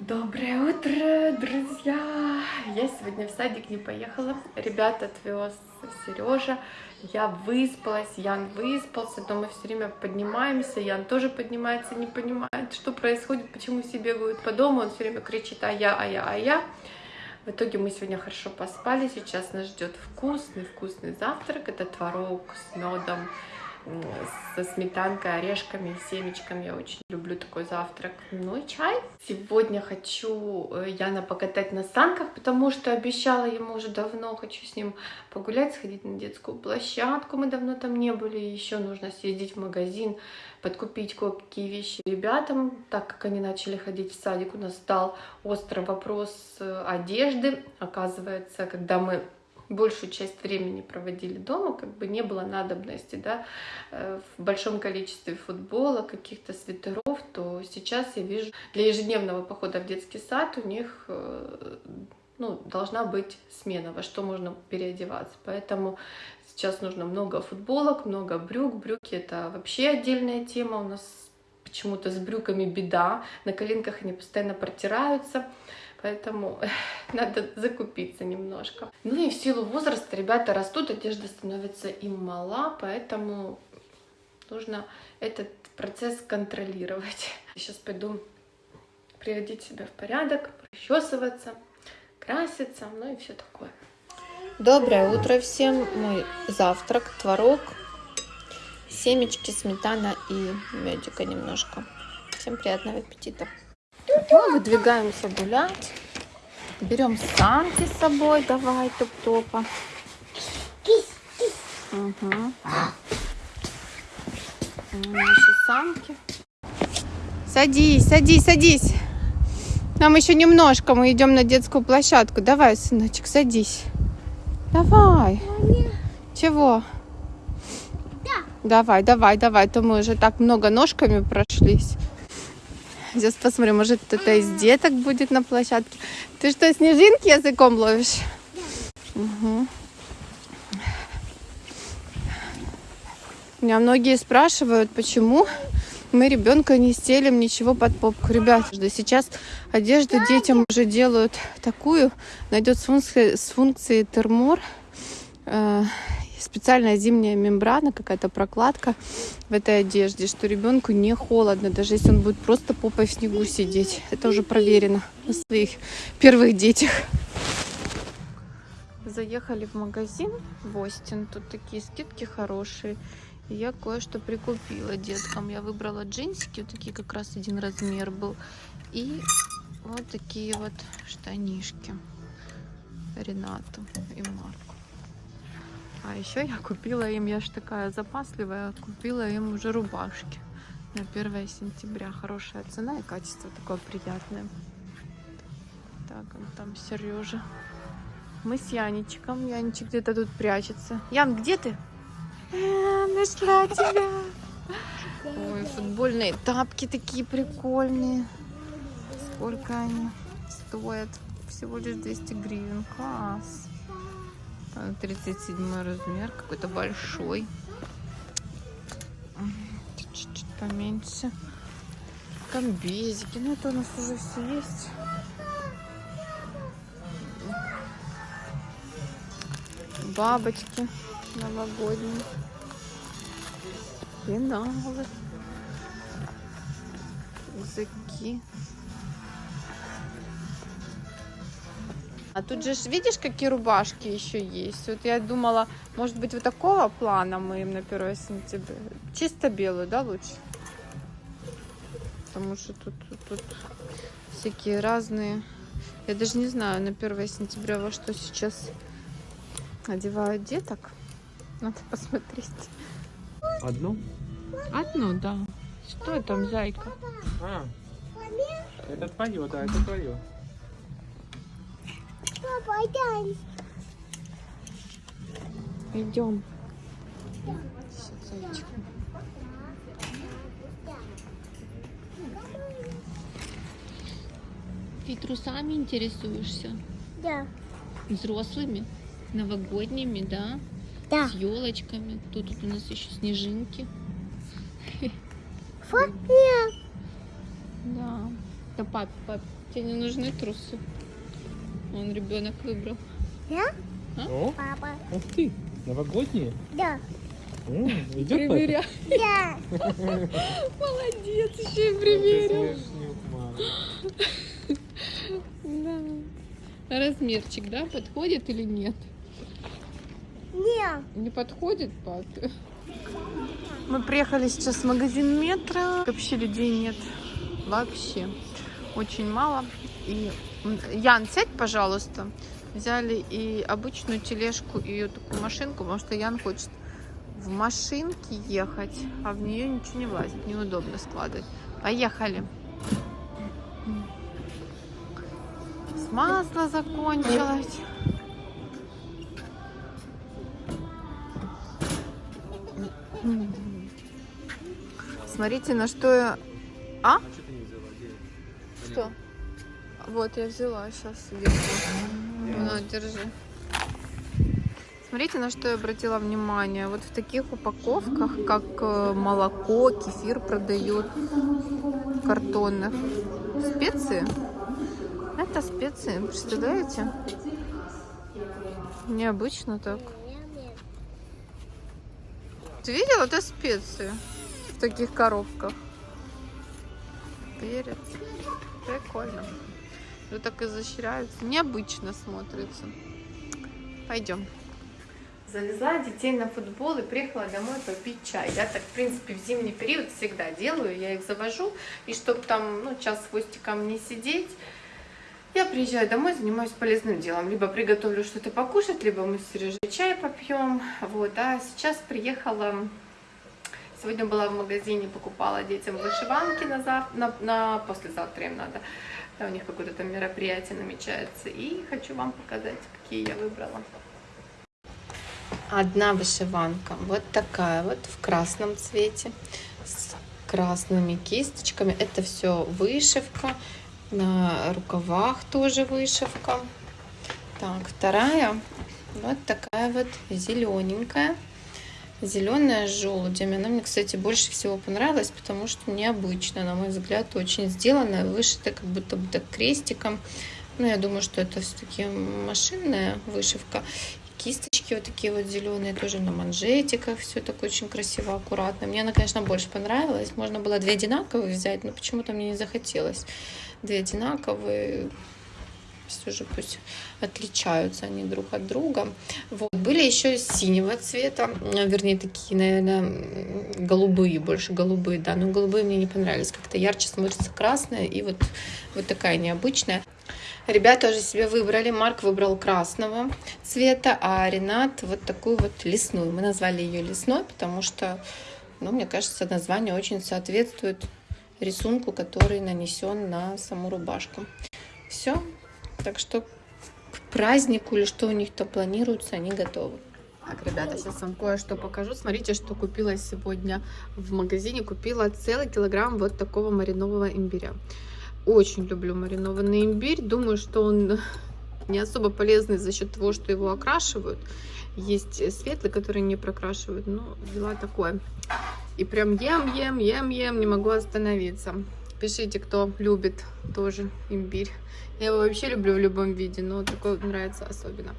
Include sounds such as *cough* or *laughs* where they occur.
Доброе утро, друзья! Я сегодня в садик не поехала. Ребят отвез Сережа. Я выспалась, Ян выспался, но мы все время поднимаемся. Ян тоже поднимается, не понимает, что происходит, почему все бегают по дому. Он все время кричит «а я, а я, а я». В итоге мы сегодня хорошо поспали. Сейчас нас ждет вкусный-вкусный завтрак. Это творог с медом, со сметанкой, орешками семечками. Я очень люблю такой завтрак. Ну и чай. Сегодня хочу э, Яна покатать на санках, потому что обещала ему уже давно. Хочу с ним погулять, сходить на детскую площадку. Мы давно там не были. Еще нужно съездить в магазин, подкупить кое-какие вещи ребятам, так как они начали ходить в садик. У нас стал острый вопрос э, одежды. Оказывается, когда мы большую часть времени проводили дома, как бы не было надобности, да, э, в большом количестве футбола, каких-то свитеров, то сейчас я вижу, для ежедневного похода в детский сад у них э, ну, должна быть смена, во что можно переодеваться. Поэтому сейчас нужно много футболок, много брюк. Брюки — это вообще отдельная тема. У нас почему-то с брюками беда. На коленках они постоянно протираются поэтому *laughs* надо закупиться немножко. Ну и в силу возраста ребята растут, одежда становится им мала, поэтому нужно этот процесс контролировать. *laughs* Сейчас пойду приводить себя в порядок, причесываться, краситься, ну и все такое. Доброе утро всем. Мой завтрак, творог, семечки, сметана и медика немножко. Всем приятного аппетита. Мы выдвигаемся гулять. Берем санки с собой. Давай, топ-топа. Угу. Наши санки. Садись, садись, садись. Нам еще немножко, мы идем на детскую площадку. Давай, сыночек, садись. Давай. Чего? Да. Давай, давай, давай. То мы уже так много ножками прошлись. Сейчас посмотрим, может кто-то из деток будет на площадке. Ты что, снежинки языком ловишь? Угу. Меня многие спрашивают, почему мы ребенка не стелим ничего под попку. Ребят, сейчас одежду детям уже делают такую, найдет с функцией, термор. Специальная зимняя мембрана, какая-то прокладка в этой одежде, что ребенку не холодно, даже если он будет просто попой в снегу сидеть. Это уже проверено на своих первых детях. Заехали в магазин в Остин. Тут такие скидки хорошие. И я кое-что прикупила деткам. Я выбрала джинсики, вот такие как раз один размер был. И вот такие вот штанишки Ренату и Марку. А еще я купила им, я же такая запасливая, купила им уже рубашки на 1 сентября. Хорошая цена и качество такое приятное. Так, он там Сережа. Мы с Яничком. Яничек где-то тут прячется. Ян, где ты? А, нашла тебя. Ой, футбольные тапки такие прикольные. Сколько они стоят? Всего лишь 200 гривен. Класс. 37 размер, какой-то большой. Чуть-чуть поменьше. Комбезики. Ну, это у нас уже все есть. Бабочки новогодние. Пеналы. Языки. А тут же видишь, какие рубашки еще есть. Вот я думала, может быть, вот такого плана мы им на 1 сентября. Чисто белую, да, лучше? Потому что тут, тут, тут всякие разные. Я даже не знаю на 1 сентября во что сейчас одевают деток. Надо *laughs* посмотреть. Одну? Одну, да. Что там, зайка? А, это твое, да, это твое. Пойдем. Идем. Ты трусами интересуешься? Да. Взрослыми? Новогодними, да? Да. С елочками. Тут, тут у нас еще снежинки. Нет. Да. Да пап, пап, Тебе не нужны трусы? Он ребенок выбрал. Я? О, Папа. ух ты, новогодние. Да. М, Идет? Примеряй. Да. *laughs* Молодец, еще и примерил. Да. Размерчик, да, подходит или нет? Не. Не подходит папе. Мы приехали сейчас в магазин метро. Вообще людей нет. Вообще. Очень мало. И Ян, сядь, пожалуйста. Взяли и обычную тележку, и ее такую машинку, потому что Ян хочет в машинке ехать, а в нее ничего не влазит. Неудобно складывать. Поехали. С масла закончилось. Смотрите, на что я... А? Что? Вот, я взяла сейчас. На, держи. Смотрите, на что я обратила внимание. Вот в таких упаковках, как э, молоко, кефир продают картонных. Специи. Это специи, представляете? Необычно так. Ты видел, это специи в таких коробках. Перец. Прикольно. Вот так изощряются. Необычно смотрится. Пойдем. Завезла детей на футбол и приехала домой попить чай. Я так, в принципе, в зимний период всегда делаю. Я их завожу. И чтобы там, ну, час с хвостиком не сидеть, я приезжаю домой, занимаюсь полезным делом. Либо приготовлю что-то покушать, либо мы с Сережей чай попьем. Вот. А сейчас приехала... Сегодня была в магазине, покупала детям вышиванки на, зав... на... на послезавтра им надо. Да, у них какое-то там мероприятие намечается. И хочу вам показать, какие я выбрала. Одна вышиванка, вот такая вот, в красном цвете, с красными кисточками. Это все вышивка, на рукавах тоже вышивка. Так, вторая, вот такая вот зелененькая. Зеленая с желудями. Она мне, кстати, больше всего понравилась, потому что необычно, на мой взгляд, очень сделанная, вышита как будто бы так крестиком. Но я думаю, что это все-таки машинная вышивка. Кисточки вот такие вот зеленые, тоже на манжетиках. Все так очень красиво, аккуратно. Мне она, конечно, больше понравилась. Можно было две одинаковые взять, но почему-то мне не захотелось. Две одинаковые, все же пусть отличаются они друг от друга. Вот. Были еще синего цвета, вернее, такие, наверное, голубые, больше голубые, да, но голубые мне не понравились. Как-то ярче смотрится красная и вот, вот такая необычная. Ребята уже себе выбрали. Марк выбрал красного цвета, а Ренат вот такую вот лесную. Мы назвали ее лесной, потому что, ну, мне кажется, название очень соответствует рисунку, который нанесен на саму рубашку. Все. Так что к празднику или что у них то планируется, они готовы. Так, ребята, сейчас вам кое-что покажу. Смотрите, что купила сегодня в магазине. Купила целый килограмм вот такого маринового имбиря. Очень люблю маринованный имбирь. Думаю, что он *laughs* не особо полезный за счет того, что его окрашивают. Есть светлый, который не прокрашивают, но взяла такое. И прям ем, ем, ем, ем, не могу остановиться. Пишите, кто любит тоже имбирь. Я его вообще люблю в любом виде, но такой нравится особенно.